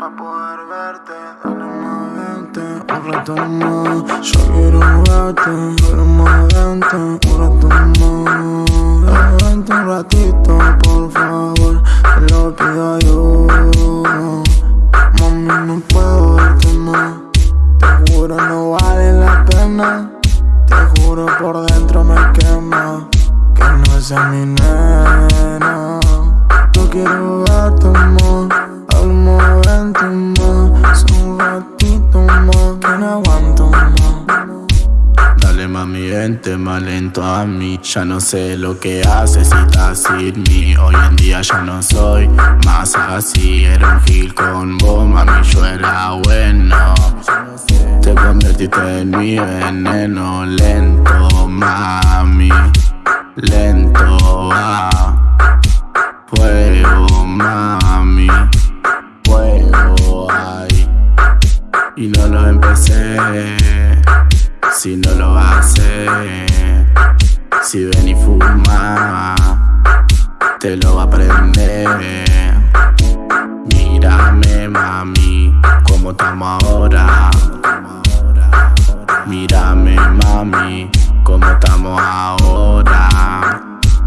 pa' poder verte. Dale un rato más. Yo quiero verte, más vente, un rato más. Vente un ratito, por favor, te lo pido yo. Mami, no puedo verte más. Te juro, no vale la pena. Te juro, por dentro me quema. Que no es mi nena. Yo quiero verte más. Mami, vente más lento a mí. Ya no sé lo que haces si estás sin mí. Hoy en día ya no soy más así. Era un gil con vos, mami, yo era bueno. Te convertiste en mi veneno. Lento, mami, lento va Fuego, mami, fuego, ay. Y no lo empecé si no lo hace. Si ven y fuma, te lo va a aprender. Mírame, mami, como estamos ahora. Mírame, mami, como estamos ahora.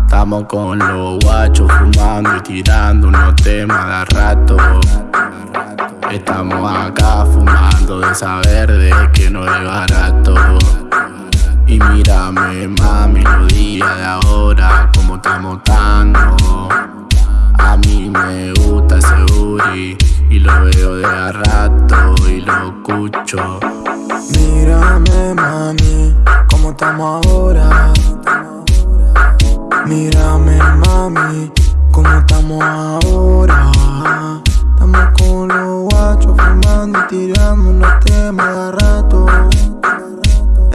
Estamos con los guachos fumando y tirando unos temas de rato. Estamos acá fumando de saber de que no es barato. Y mírame, mami, los días de ahora, como estamos dando. A mí me gusta ese booty y lo veo de a rato y lo escucho. Mírame, mami, como estamos ahora. Mírame, mami, como estamos ahora. Y tirando unos temas de rato.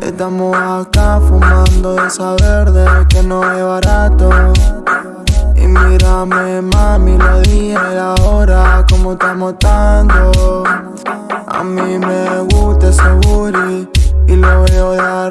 Estamos acá fumando de saber de que no es barato. Y mírame, mami, lo dije y ahora como estamos dando. A mí me gusta ese booty y lo veo de